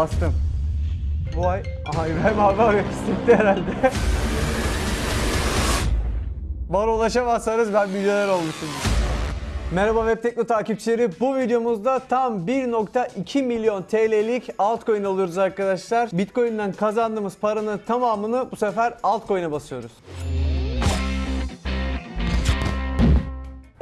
Bastım. Bu ay... Aha İbrahim abi. Sikti herhalde. Bana ulaşamazsanız ben milyoner olmuşum. Merhaba Web Tekno takipçileri. Bu videomuzda tam 1.2 milyon TL'lik altcoin alıyoruz arkadaşlar. Bitcoin'den kazandığımız paranın tamamını bu sefer altcoin'e basıyoruz.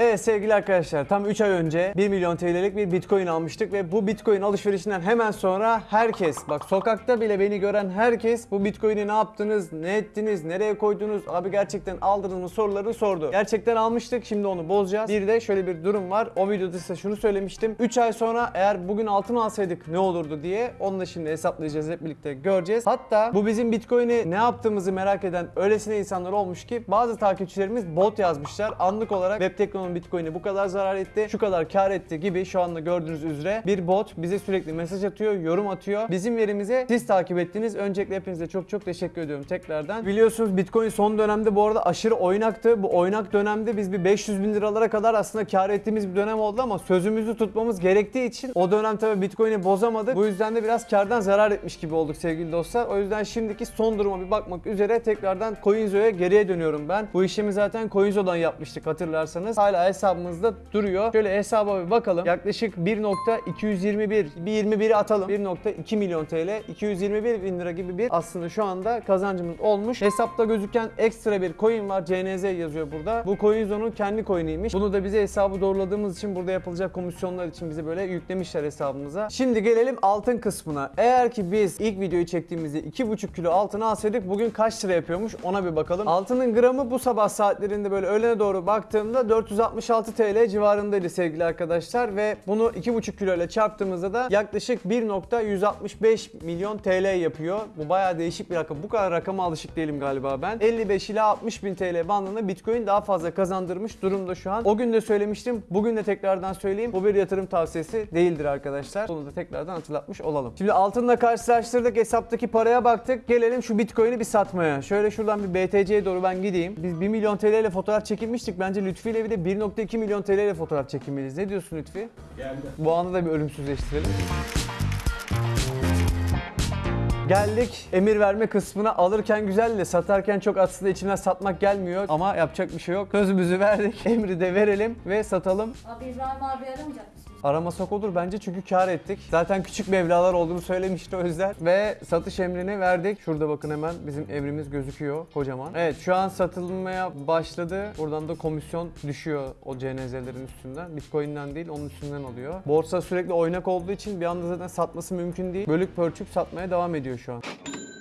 Evet sevgili arkadaşlar tam 3 ay önce 1 milyon TL'lik bir bitcoin almıştık ve bu bitcoin alışverişinden hemen sonra herkes bak sokakta bile beni gören herkes bu bitcoin'i ne yaptınız, ne ettiniz, nereye koydunuz, abi gerçekten aldınız mı sorularını sordu. Gerçekten almıştık şimdi onu bozacağız. Bir de şöyle bir durum var o videoda size şunu söylemiştim. 3 ay sonra eğer bugün altın alsaydık ne olurdu diye onu da şimdi hesaplayacağız hep birlikte göreceğiz. Hatta bu bizim bitcoin'i ne yaptığımızı merak eden öylesine insanlar olmuş ki bazı takipçilerimiz bot yazmışlar. Anlık olarak Web Tekno'nun bitcoin'i bu kadar zarar etti, şu kadar kar etti gibi şu anda gördüğünüz üzere bir bot bize sürekli mesaj atıyor, yorum atıyor. Bizim verimize siz takip ettiniz. Öncelikle hepinize çok çok teşekkür ediyorum tekrardan. Biliyorsunuz bitcoin son dönemde bu arada aşırı oynaktı. Bu oynak dönemde biz bir 500 bin liralara kadar aslında kar ettiğimiz bir dönem oldu ama sözümüzü tutmamız gerektiği için o dönem tabii bitcoin'i bozamadık. Bu yüzden de biraz kardan zarar etmiş gibi olduk sevgili dostlar. O yüzden şimdiki son duruma bir bakmak üzere tekrardan Coinzo'ya geriye dönüyorum ben. Bu işlemi zaten Coinzo'dan yapmıştık hatırlarsanız. Hala hesabımızda duruyor. Şöyle hesaba bir bakalım. Yaklaşık 1.221 bir 21'i atalım. 1.2 milyon TL 221 bin lira gibi bir aslında şu anda kazancımız olmuş. Hesapta gözüken ekstra bir coin var. CNZ yazıyor burada. Bu Coinzo'nun kendi coin'iymiş. Bunu da bize hesabı doğruladığımız için burada yapılacak komisyonlar için bize böyle yüklemişler hesabımıza. Şimdi gelelim altın kısmına. Eğer ki biz ilk videoyu çektiğimizde 2,5 kilo altın alsaydık bugün kaç lira yapıyormuş ona bir bakalım. Altının gramı bu sabah saatlerinde böyle öğlene doğru baktığımda 466 TL civarındaydı sevgili arkadaşlar ve bunu 2,5 kilo ile çarptığımızda da yaklaşık 1.165 milyon TL yapıyor. Bu bayağı değişik bir rakam. Bu kadar rakama alışık değilim galiba ben. 55 ila 60 bin TL bandında Bitcoin daha fazla kazandırmış durumda şu an. O gün de söylemiştim. Bugün de tekrardan söyleyeyim. Bu bir yatırım tavsiyesi değildir arkadaşlar. Bunu da tekrardan hatırlatmış olalım. Şimdi altınla karşılaştırdık. Hesaptaki paraya baktık. Gelelim şu Bitcoin'i bir satmaya. Şöyle şuradan bir BTC'ye doğru ben gideyim. Biz 1 milyon TL ile fotoğraf çekilmiştik. Bence Lütfi ile bir de 1.2 milyon TL ile fotoğraf çekilmeliyiz. Ne diyorsun Lütfi? Geldi. Bu anı da bir ölümsüzleştirelim. Geldik emir verme kısmına alırken güzel de satarken çok aslında içimden satmak gelmiyor ama yapacak bir şey yok. Sözümüzü verdik. Emri de verelim ve satalım. Abi İbrahim abi aramayacak mısın? Aramasak olur bence çünkü kar ettik. Zaten küçük mevlalar olduğunu söylemişti yüzden. Ve satış emrini verdik. Şurada bakın hemen bizim emrimiz gözüküyor kocaman. Evet şu an satılmaya başladı. Buradan da komisyon düşüyor o CNZ'lerin üstünden. Bitcoin'den değil onun üstünden oluyor. Borsa sürekli oynak olduğu için bir anda zaten satması mümkün değil. Bölük pörçük satmaya devam ediyor şu an.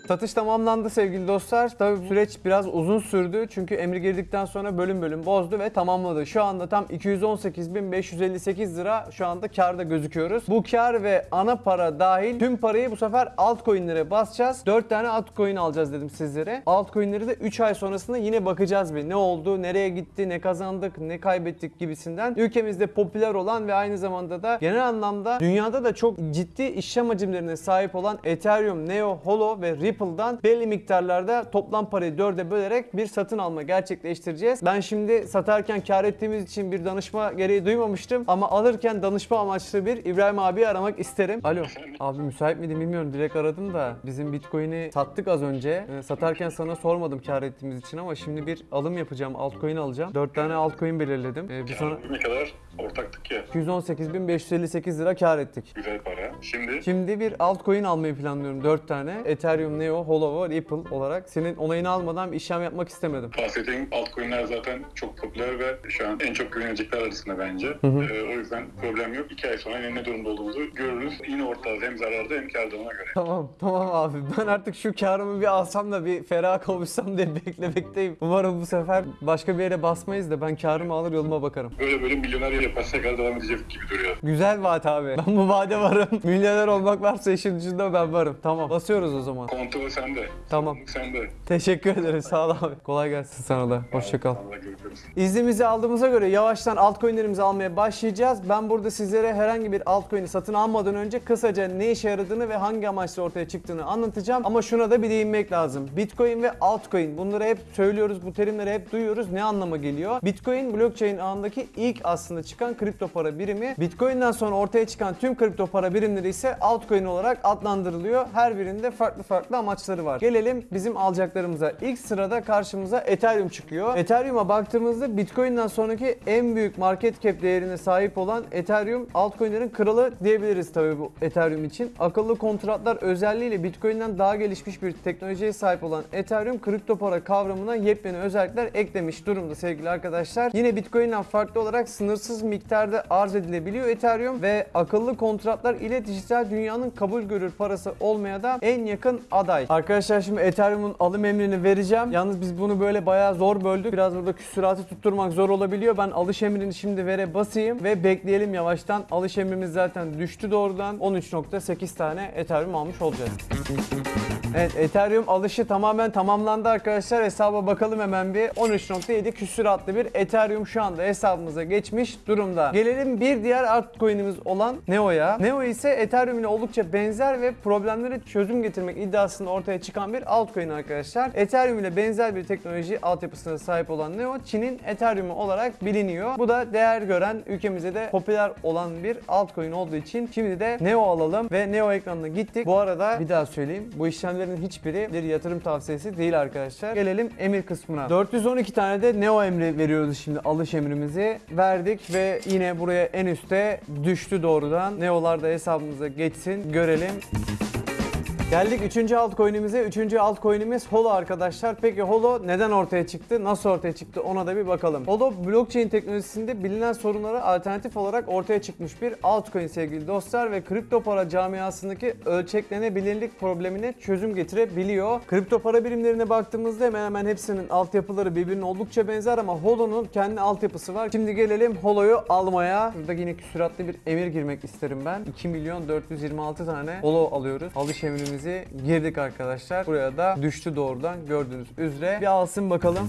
Satış tamamlandı sevgili dostlar. Tabii süreç biraz uzun sürdü. Çünkü emri girdikten sonra bölüm bölüm bozdu ve tamamladı. Şu anda tam 218.558 lira şu anda karda gözüküyoruz. Bu kar ve ana para dahil tüm parayı bu sefer altcoin'lere basacağız. 4 tane altcoin alacağız dedim sizlere. Altcoin'leri de 3 ay sonrasında yine bakacağız bir. Ne oldu, nereye gitti, ne kazandık, ne kaybettik gibisinden. Ülkemizde popüler olan ve aynı zamanda da genel anlamda dünyada da çok ciddi işlem hacimlerine sahip olan Ethereum, Neo, Holo ve Ripple'dan belli miktarlarda toplam parayı dörde bölerek bir satın alma gerçekleştireceğiz. Ben şimdi satarken kar ettiğimiz için bir danışma gereği duymamıştım ama alırken danışma amaçlı bir İbrahim abi aramak isterim. Alo. Abi müsait miydin bilmiyorum. Direkt aradım da bizim Bitcoin'i sattık az önce. Ee, satarken sana sormadım kar ettiğimiz için ama şimdi bir alım yapacağım. Altcoin alacağım. 4 tane altcoin belirledim. Ee, bir sonra Ne kadar ortaktık ya. 218.558 lira kar ettik. Güzel para. Şimdi Şimdi bir altcoin almayı planlıyorum 4 tane. Ethereum, Neo, Holo ve Ripple olarak. Senin onayını almadan bir işlem yapmak istemedim. bahsettiğim altcoin'ler zaten çok popüler ve şu an en çok güvenilecekler arasında bence. hı. Ee, o yüzden problem yok. İki ay sonra ne durumda olduğumuzu görürüz. Yine ortağız hem zararda hem kârda ona göre. Tamam tamam abi ben artık şu karımı bir alsam da bir ferah kavuşsam diye beklemekteyim. Umarım bu sefer başka bir yere basmayız da ben karımı alır yoluma bakarım. Böyle böyle milyoner yaparsak kadar devam edecek gibi duruyor. Güzel vaat abi. Ben bu vaade varım. Milyoner olmak varsa işin ucunda ben varım. Tamam basıyoruz o zaman. Kontrol sende. Tamam. Sorumluluk sende. Teşekkür ederim sağ ol abi. Kolay gelsin sana da. Hoşça kal. Allah görüşürüz. İznimizi aldığımıza göre yavaştan altcoin'lerimizi almaya başlayacağız. Ben burada sizlere herhangi bir altcoin'i satın almadan önce kısaca ne işe yaradığını ve hangi amaçla ortaya çıktığını anlatacağım. Ama şuna da bir değinmek lazım. Bitcoin ve altcoin bunları hep söylüyoruz, bu terimleri hep duyuyoruz. Ne anlama geliyor? Bitcoin blockchain ağındaki ilk aslında çıkan çıkan kripto para birimi. Bitcoin'den sonra ortaya çıkan tüm kripto para birimleri ise altcoin olarak adlandırılıyor. Her birinde farklı farklı amaçları var. Gelelim bizim alacaklarımıza. İlk sırada karşımıza Ethereum çıkıyor. Ethereum'a baktığımızda Bitcoin'den sonraki en büyük market cap değerine sahip olan Ethereum altcoin'lerin kralı diyebiliriz tabii bu Ethereum için. Akıllı kontratlar özelliğiyle Bitcoin'den daha gelişmiş bir teknolojiye sahip olan Ethereum kripto para kavramına yepyeni özellikler eklemiş durumda sevgili arkadaşlar. Yine Bitcoin'den farklı olarak sınırsız miktarda arz edilebiliyor Ethereum ve akıllı kontratlar ile dijital dünyanın kabul görür parası olmaya da en yakın aday. Arkadaşlar şimdi Ethereum'un alım emrini vereceğim. Yalnız biz bunu böyle bayağı zor böldük. Biraz burada küsuratı tutturmak zor olabiliyor. Ben alış emrini şimdi vere basayım ve bekleyelim yavaştan. Alış emrimiz zaten düştü doğrudan. 13.8 tane Ethereum almış olacağız. Evet Ethereum alışı tamamen tamamlandı arkadaşlar. Hesaba bakalım hemen bir. 13.7 küsuratlı bir Ethereum şu anda hesabımıza geçmiş durumda. Gelelim bir diğer altcoin'imiz olan Neo'ya. Neo ise Ethereum ile oldukça benzer ve problemlere çözüm getirmek iddiasında ortaya çıkan bir altcoin arkadaşlar. Ethereum ile benzer bir teknoloji altyapısına sahip olan Neo, Çin'in Ethereum'u olarak biliniyor. Bu da değer gören, ülkemizde de popüler olan bir altcoin olduğu için şimdi de Neo alalım ve Neo ekranına gittik. Bu arada bir daha söyleyeyim. Bu işlemlerin hiçbiri bir yatırım tavsiyesi değil arkadaşlar. Gelelim emir kısmına. 412 tane de Neo emri veriyoruz şimdi alış emrimizi. Verdik ve yine buraya en üste düştü doğrudan. Neo'lar da hesabımıza geçsin. Görelim. Geldik 3. altcoin'imize. 3. altcoin'imiz Holo arkadaşlar. Peki Holo neden ortaya çıktı? Nasıl ortaya çıktı? Ona da bir bakalım. Holo blockchain teknolojisinde bilinen sorunlara alternatif olarak ortaya çıkmış bir altcoin sevgili dostlar ve kripto para camiasındaki ölçeklenebilirlik problemine çözüm getirebiliyor. Kripto para birimlerine baktığımızda hemen hemen hepsinin altyapıları birbirine oldukça benzer ama Holo'nun kendi altyapısı var. Şimdi gelelim Holo'yu almaya. Burada yine küsuratlı bir emir girmek isterim ben. 2 milyon 426 tane Holo alıyoruz. Alış emrimizi girdik arkadaşlar. Buraya da düştü doğrudan gördüğünüz üzere. Bir alsın bakalım.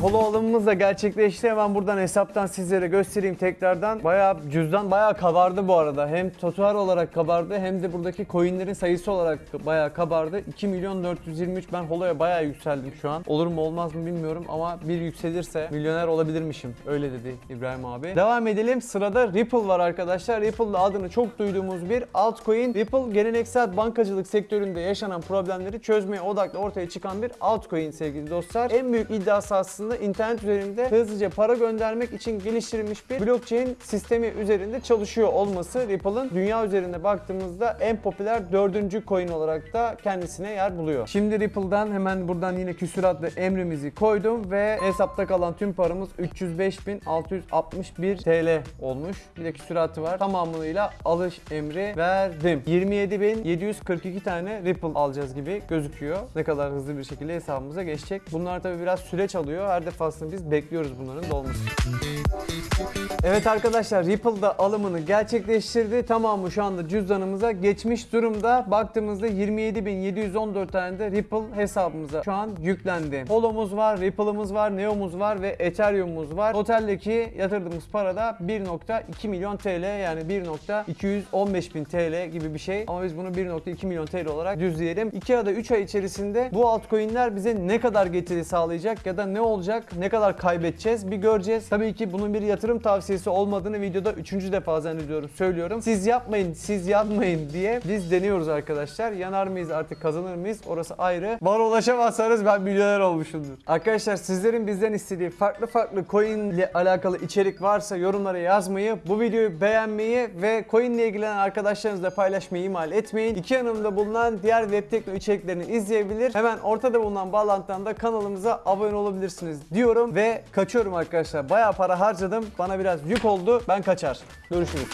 Holo alımımız da gerçekleşti. Hemen buradan hesaptan sizlere göstereyim tekrardan. Bayağı cüzdan bayağı kabardı bu arada. Hem tutar olarak kabardı hem de buradaki coinlerin sayısı olarak bayağı kabardı. 2 milyon 423 ben Holo'ya bayağı yükseldim şu an. Olur mu olmaz mı bilmiyorum ama bir yükselirse milyoner olabilirmişim. Öyle dedi İbrahim abi. Devam edelim. Sırada Ripple var arkadaşlar. Ripple'da adını çok duyduğumuz bir altcoin. Ripple geleneksel bankacılık sektöründe yaşanan problemleri çözmeye odaklı ortaya çıkan bir altcoin sevgili dostlar. En büyük iddiası aslında internet üzerinde hızlıca para göndermek için geliştirilmiş bir blockchain sistemi üzerinde çalışıyor olması Ripple'ın dünya üzerinde baktığımızda en popüler dördüncü coin olarak da kendisine yer buluyor. Şimdi Ripple'dan hemen buradan yine küsuratlı emrimizi koydum ve hesapta kalan tüm paramız 305.661 TL olmuş. Bir de küsuratı var. Tamamıyla alış emri verdim. 27.742 tane Ripple alacağız gibi gözüküyor. Ne kadar hızlı bir şekilde hesabımıza geçecek. Bunlar tabi biraz süreç alıyor. Her defasında biz bekliyoruz bunların dolmasını. Evet arkadaşlar Ripple'da alımını gerçekleştirdi. Tamamı şu anda cüzdanımıza geçmiş durumda. Baktığımızda 27.714 tane de Ripple hesabımıza şu an yüklendi. Holo'muz var, Ripple'ımız var, Neo'muz var ve Ethereum'umuz var. Total'deki yatırdığımız para da 1.2 milyon TL yani 1.215 bin TL gibi bir şey. Ama biz bunu 1.2 milyon TL olarak düzleyelim. 2 ya da 3 ay içerisinde bu altcoin'ler bize ne kadar getiri sağlayacak ya da ne olacak, ne kadar kaybedeceğiz bir göreceğiz. Tabii ki bunun bir yatırım tavsiyesi olmadığını videoda 3. defa zannediyorum söylüyorum. Siz yapmayın, siz yapmayın diye biz deniyoruz arkadaşlar. Yanar mıyız artık kazanır mıyız? Orası ayrı. Bana ulaşamazsanız ben milyoner olmuşumdur. Arkadaşlar sizlerin bizden istediği farklı farklı coin ile alakalı içerik varsa yorumlara yazmayı, bu videoyu beğenmeyi ve coin ile ilgilenen arkadaşlarınızla paylaşmayı ihmal etmeyin. İki yanımda bulunan diğer web tekno içeriklerini izleyebilir. Hemen ortada bulunan bağlantıdan da kanalımıza abone olabilirsiniz diyorum ve kaçıyorum arkadaşlar. Bayağı para harcadım. Bana biraz yük oldu. Ben kaçar. Görüşürüz.